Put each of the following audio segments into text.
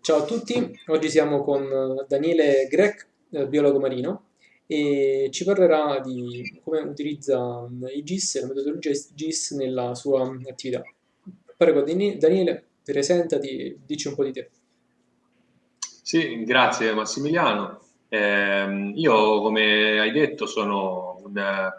Ciao a tutti, oggi siamo con Daniele Grech, eh, biologo marino, e ci parlerà di come utilizza i GIS e la metodologia GIS nella sua attività. Prego Daniele, presentati, dici un po' di te. Sì, grazie Massimiliano. Eh, io, come hai detto, sono un,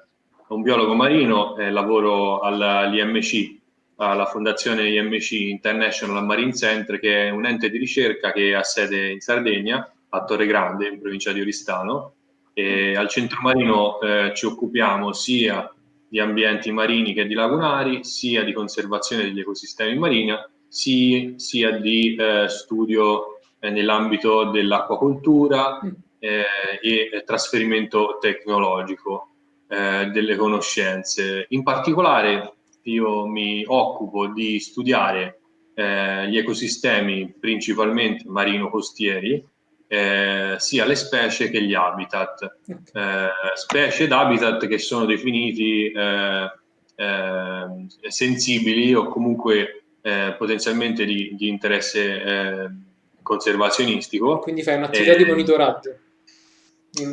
un biologo marino e lavoro all'IMC, alla Fondazione IMC International Marine Center, che è un ente di ricerca che ha sede in Sardegna, a Torre Grande, in provincia di Oristano. E al centro marino eh, ci occupiamo sia di ambienti marini che di lagunari, sia di conservazione degli ecosistemi marini, sia, di eh, studio eh, nell'ambito dell'acquacoltura mm. eh, e trasferimento tecnologico eh, delle conoscenze. In particolare io mi occupo di studiare eh, gli ecosistemi principalmente marino-costieri, eh, sia le specie che gli habitat. Eh, specie ed habitat che sono definiti eh, eh, sensibili o comunque eh, potenzialmente di, di interesse conservazionistico. Quindi fai un'attività di monitoraggio? Certo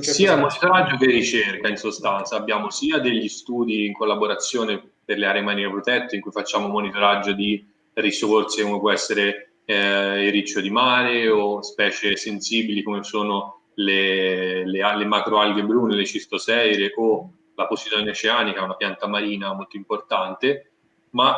sia monitoraggio che ricerca in sostanza. Abbiamo sia degli studi in collaborazione per le aree marine protette in cui facciamo monitoraggio di risorse come può essere eh, il riccio di mare o specie sensibili come sono le, le, le macroalghe brune, le cistoseire o la Posidonia oceanica, una pianta marina molto importante, ma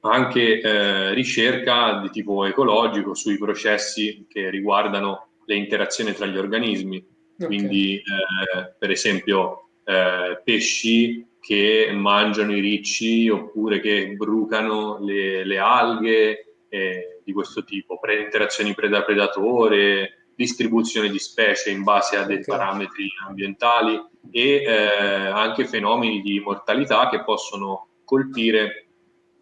anche eh, ricerca di tipo ecologico sui processi che riguardano le interazioni tra gli organismi. Okay. Quindi, eh, per esempio, eh, pesci che mangiano i ricci oppure che brucano le, le alghe eh, di questo tipo, pre interazioni preda-predatore, distribuzione di specie in base a dei okay. parametri ambientali e eh, anche fenomeni di mortalità che possono colpire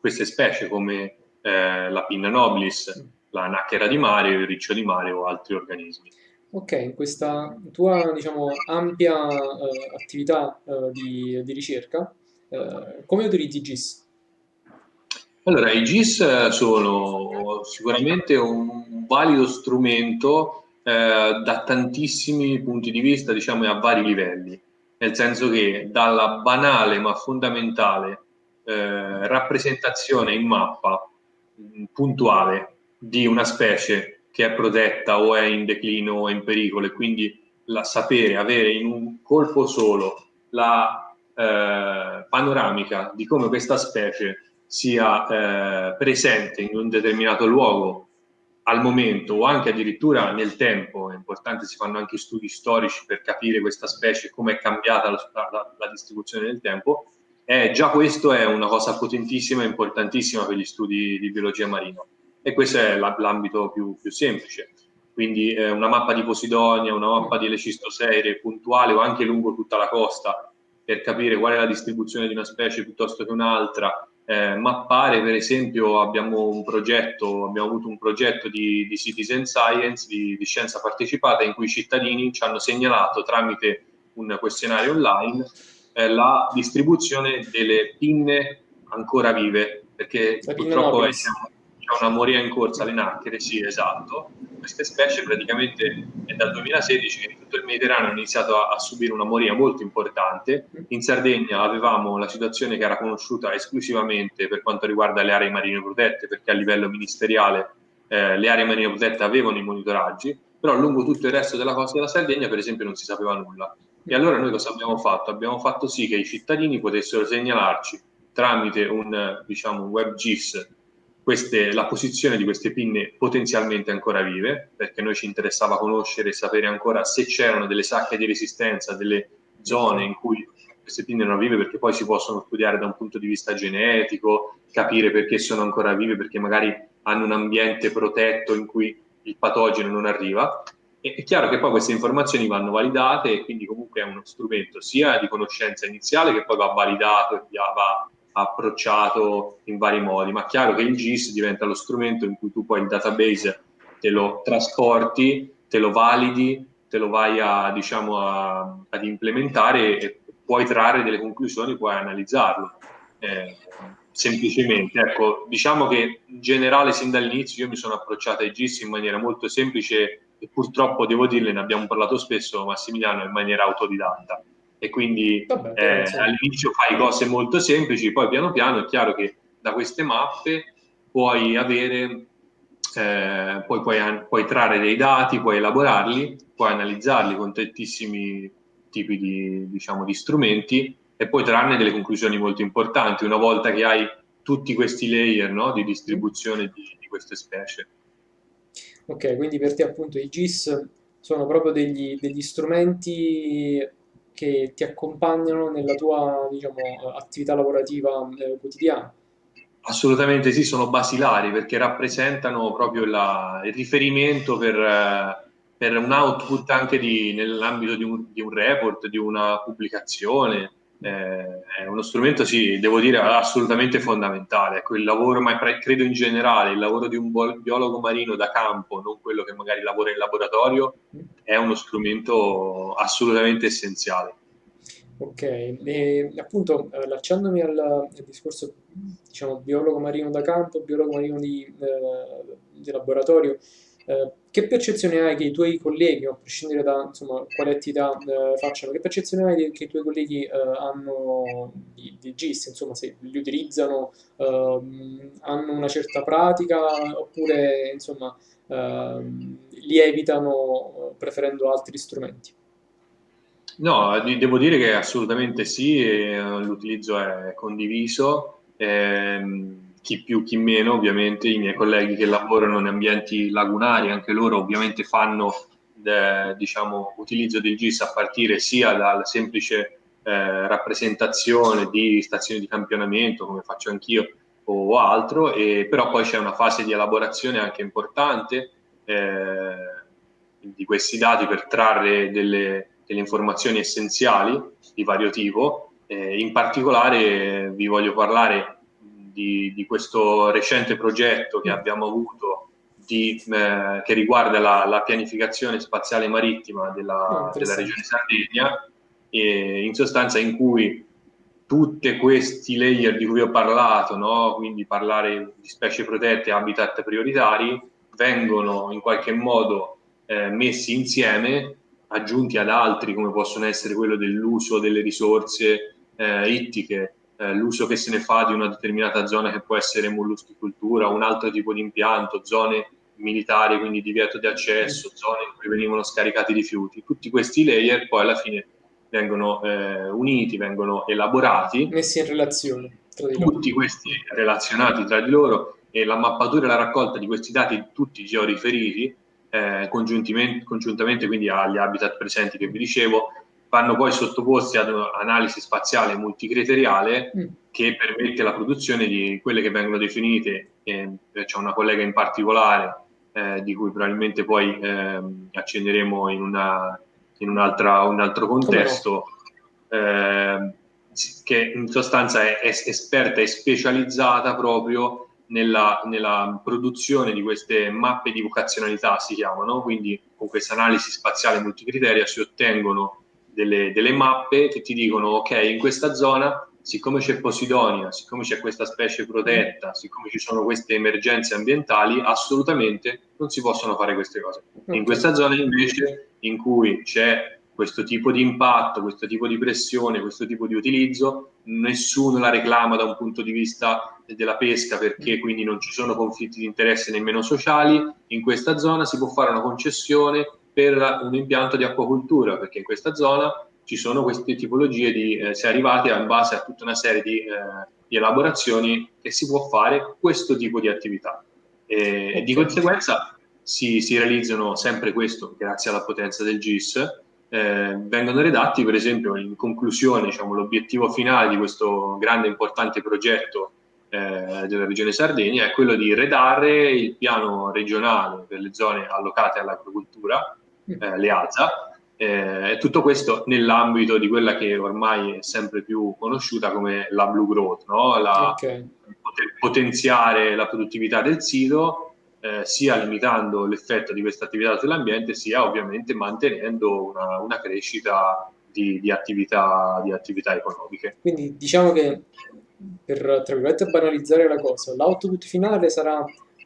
queste specie come eh, la pinna nobilis, la nacchera di mare, il riccio di mare o altri organismi. Ok, in questa tua diciamo, ampia uh, attività uh, di, di, ricerca, uh, come utilizzi GIS? Allora, i GIS sono sicuramente un valido strumento da tantissimi punti di vista, diciamo, a vari livelli, nel senso che dalla banale ma fondamentale rappresentazione in mappa mh, puntuale di una specie che è protetta o è in declino o è in pericolo e quindi la, sapere, avere in un colpo solo la eh, panoramica di come questa specie sia eh, presente in un determinato luogo al momento o anche addirittura nel tempo, è importante, si fanno anche studi storici per capire questa specie, come è cambiata la, la, la distribuzione del tempo, eh, già questo è una cosa potentissima e importantissima per gli studi di biologia marina e questo è l'ambito più, più, semplice. Quindi eh, una mappa di Posidonia, una mappa di Lecistoseire puntuale o anche lungo tutta la costa per capire qual è la distribuzione di una specie piuttosto che un'altra. Eh, mappare, per esempio, abbiamo un progetto, abbiamo avuto un progetto di, di citizen science, di, di scienza partecipata, in cui i cittadini ci hanno segnalato tramite un questionario online eh, la distribuzione delle pinne ancora vive, perché purtroppo siamo, una moria in corsa alle nacchere, sì, esatto. Queste specie praticamente è dal 2016 che tutto il Mediterraneo hanno iniziato a, a, subire una moria molto importante. In Sardegna avevamo la situazione che era conosciuta esclusivamente per quanto riguarda le aree marine protette, perché a livello ministeriale eh, le aree marine protette avevano i monitoraggi, però lungo tutto il resto della costa della Sardegna, per esempio, non si sapeva nulla. E allora noi cosa abbiamo fatto? Abbiamo fatto sì che i cittadini potessero segnalarci tramite un, diciamo, un web GIS queste, la posizione di queste pinne potenzialmente ancora vive, perché noi ci interessava conoscere e sapere ancora se c'erano delle sacche di resistenza, delle zone in cui queste pinne erano vive, perché poi si possono studiare da un punto di vista genetico, capire perché sono ancora vive, perché magari hanno un ambiente protetto in cui il patogeno non arriva. E è chiaro che poi queste informazioni vanno validate e quindi comunque è uno strumento sia di conoscenza iniziale che poi va validato e va approcciato in vari modi, ma è chiaro che il GIS diventa lo strumento in cui tu poi il database te lo trasporti, te lo validi, te lo vai a, diciamo, a, ad implementare e puoi trarre delle conclusioni, puoi analizzarlo. Eh, semplicemente. Ecco, diciamo che in generale sin dall'inizio io mi sono approcciato ai GIS in maniera molto semplice e purtroppo devo dirle, ne abbiamo parlato spesso, Massimiliano, in maniera autodidatta. E quindi Vabbè, eh, all'inizio fai cose molto semplici, poi piano piano è chiaro che da queste mappe puoi avere, eh, poi puoi, puoi trarre dei dati, puoi elaborarli, puoi analizzarli con tantissimi tipi di, diciamo, di strumenti e poi trarne delle conclusioni molto importanti una volta che hai tutti questi layer no, di distribuzione di, di, queste specie. Ok, quindi per te appunto i GIS sono proprio degli, degli strumenti che ti accompagnano nella tua diciamo, attività lavorativa eh, quotidiana. Assolutamente sì, sono basilari perché rappresentano proprio la, il riferimento per, per, un output anche nell'ambito di un, di un report, di una pubblicazione, eh, è uno strumento, sì, devo dire, assolutamente fondamentale. Ecco, il lavoro, ma credo in generale, il lavoro di un biologo marino da campo, non quello che magari lavora in laboratorio, è uno strumento assolutamente essenziale. Ok, e appunto allacciandomi al, al, discorso, diciamo, biologo marino da campo, biologo marino di, eh, di laboratorio, eh, che percezione hai che i tuoi colleghi, a prescindere da insomma, quale attività eh, facciano, che percezione hai che i tuoi colleghi eh, hanno di, di, GIS, insomma, se li utilizzano, ehm, hanno una certa pratica oppure insomma, ehm, li evitano preferendo altri strumenti? No, devo dire che assolutamente sì, l'utilizzo è condiviso. Ehm, chi più chi meno, ovviamente i miei colleghi che lavorano in ambienti lagunari, anche loro ovviamente fanno eh, diciamo, utilizzo del GIS a partire sia dalla semplice eh, rappresentazione di stazioni di campionamento, come faccio anch'io, o altro, e, però poi c'è una fase di elaborazione anche importante eh, di questi dati per trarre delle, delle informazioni essenziali di vario tipo. in particolare vi voglio parlare di, di, questo recente progetto che abbiamo avuto di, eh, che riguarda la, la, pianificazione spaziale marittima della, oh, della regione Sardegna, e in sostanza in cui tutti questi layer di cui ho parlato, no? quindi parlare di specie protette e habitat prioritari, vengono in qualche modo eh, messi insieme, aggiunti ad altri come possono essere quello dell'uso delle risorse eh, ittiche eh, l'uso che se ne fa di una determinata zona che può essere molluschicoltura, un altro tipo di impianto, zone militari, quindi divieto di accesso, zone in cui venivano scaricati rifiuti. Tutti questi layer poi alla fine vengono eh, uniti, vengono elaborati. Messi in relazione. Tutti questi relazionati tra di loro e la mappatura e la raccolta di questi dati tutti georiferiti eh, congiuntamente quindi agli habitat presenti che vi dicevo vanno poi sottoposti ad un'analisi spaziale multicriteriale mm. che permette la produzione di quelle che vengono definite, eh, c'è una collega in particolare eh, di cui probabilmente poi eh, accenderemo in, una, in un altro contesto, ehm, che in sostanza è, è, esperta e specializzata proprio nella, nella, produzione di queste mappe di vocazionalità, si chiamano, quindi con questa analisi spaziale multicriteria si ottengono delle, delle mappe che ti dicono ok in questa zona siccome c'è Posidonia, siccome c'è questa specie protetta, siccome ci sono queste emergenze ambientali, assolutamente non si possono fare queste cose. In questa zona invece, in cui c'è questo tipo di impatto, questo tipo di pressione, questo tipo di utilizzo, nessuno la reclama da un punto di vista della pesca perché quindi non ci sono conflitti di interesse nemmeno sociali, in questa zona si può fare una concessione per un impianto di acquacultura, perché in questa zona ci sono queste tipologie di, eh, si è arrivati in base a tutta una serie di, eh, di, elaborazioni che si può fare questo tipo di attività. E, e di conseguenza si, si, realizzano sempre questo, grazie alla potenza del GIS, eh, vengono redatti per esempio in conclusione diciamo, l'obiettivo finale di questo grande e importante progetto eh, della regione Sardegna è quello di redare il piano regionale per le zone allocate all'agricoltura eh, le alza. Eh, tutto questo nell'ambito di quella che ormai è sempre più conosciuta come la Blue Growth, no? la, okay. poter potenziare la produttività del sito, eh, sia limitando l'effetto di questa attività sull'ambiente, sia ovviamente mantenendo una, una crescita di, di, attività, di attività economiche. Quindi diciamo che per, tra virgolette, banalizzare la cosa, l'output finale sarà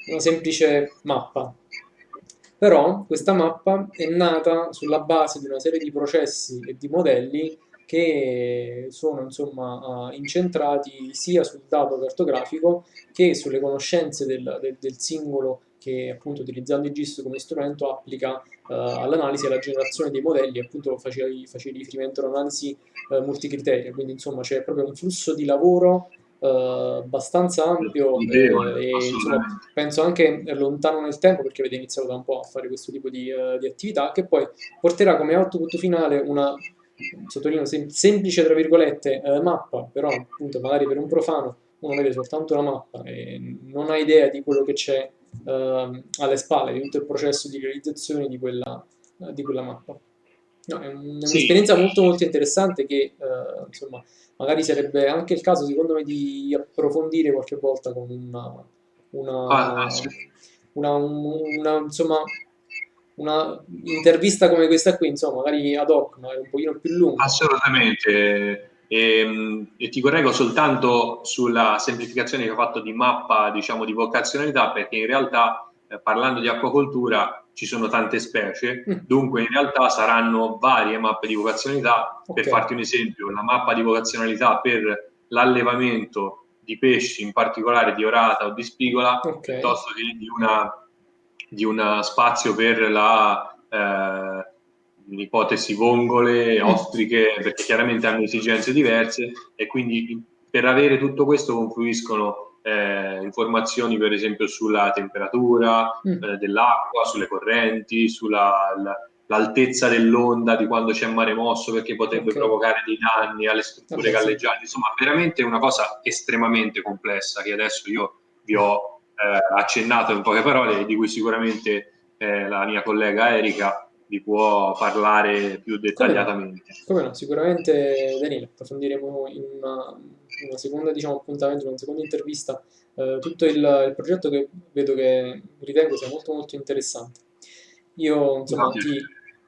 una semplice mappa. Però questa mappa è nata sulla base di una serie di processi e di modelli che sono insomma incentrati sia sul dato cartografico che sulle conoscenze del, del, del singolo che appunto utilizzando il GIS come strumento applica uh, all'analisi e alla generazione dei modelli, appunto facevi, riferimento all'analisi uh, multicriteria, quindi insomma c'è proprio un flusso di lavoro uh, abbastanza ampio eh, e insomma, penso anche lontano nel tempo perché avete iniziato da un po' a fare questo tipo di, di attività che poi porterà come output finale una sottolineo sem semplice tra virgolette mappa, però appunto magari per un profano uno vede soltanto la mappa e non ha idea di quello che c'è uh, alle spalle di tutto il processo di realizzazione di quella, uh, di quella mappa. No, è un'esperienza sì. molto molto interessante che uh, insomma magari sarebbe anche il caso secondo me di approfondire qualche volta con una, una, ah, ah sì. una, una insomma una intervista come questa qui, insomma, magari ad hoc, magari un pochino più lunga. Assolutamente. E, ehm, e, ti correggo soltanto sulla semplificazione che ho fatto di mappa, diciamo, di vocazionalità, perché in realtà, eh, parlando di acquacoltura, ci sono tante specie, mm. dunque in realtà saranno varie mappe di vocazionalità. Okay. Per farti un esempio, la mappa di vocazionalità per l'allevamento di pesci, in particolare di orata o di spigola, okay. piuttosto che di una di un spazio per la eh, ipotesi vongole, mm. ostriche, perché chiaramente hanno esigenze diverse e quindi per avere tutto questo confluiscono eh, informazioni per esempio sulla temperatura mm. eh, dell'acqua, sulle correnti, sull'altezza dell'onda di quando c'è mare mosso perché potrebbe okay. provocare dei danni alle strutture okay, galleggianti, insomma veramente una cosa estremamente complessa che adesso io vi ho eh, accennato in poche parole e di cui sicuramente eh, la mia collega Erika vi può parlare più dettagliatamente. Come no, sicuramente Daniele, approfondiremo in una, una seconda diciamo, appuntamento, in una seconda intervista eh, tutto il, il, progetto che vedo che ritengo sia molto molto interessante. Io insomma ti,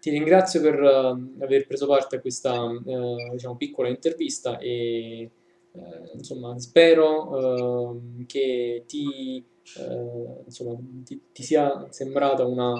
ti, ringrazio per uh, aver preso parte a questa uh, diciamo, piccola intervista e uh, insomma spero che ti, insomma, ti, ti sia sembrata una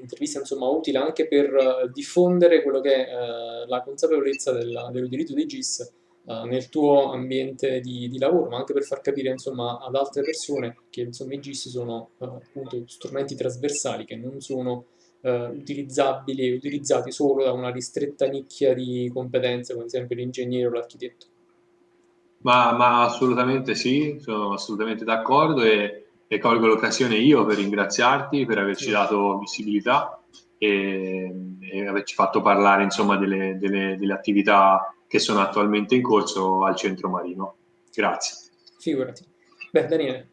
un'intervista insomma utile anche per uh, diffondere quello che è uh, la consapevolezza dell'utilizzo dei GIS uh, nel tuo ambiente di, di, lavoro, ma anche per far capire insomma ad altre persone che insomma i GIS sono appunto strumenti trasversali che non sono utilizzabili e utilizzati solo da una ristretta nicchia di competenze come ad esempio l'ingegnere o l'architetto. Ma, ma, assolutamente sì, sono assolutamente d'accordo e e colgo l'occasione io per ringraziarti per averci dato visibilità e, e averci fatto parlare insomma delle, delle, delle, attività che sono attualmente in corso al centro marino. Grazie. Figurati. Beh Daniele,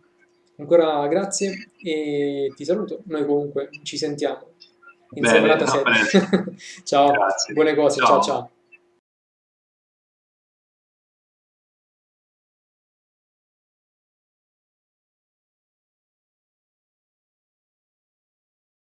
ancora grazie e ti saluto. Noi comunque ci sentiamo in Bene, separata sede. ciao, grazie. buone cose, ciao ciao. ciao.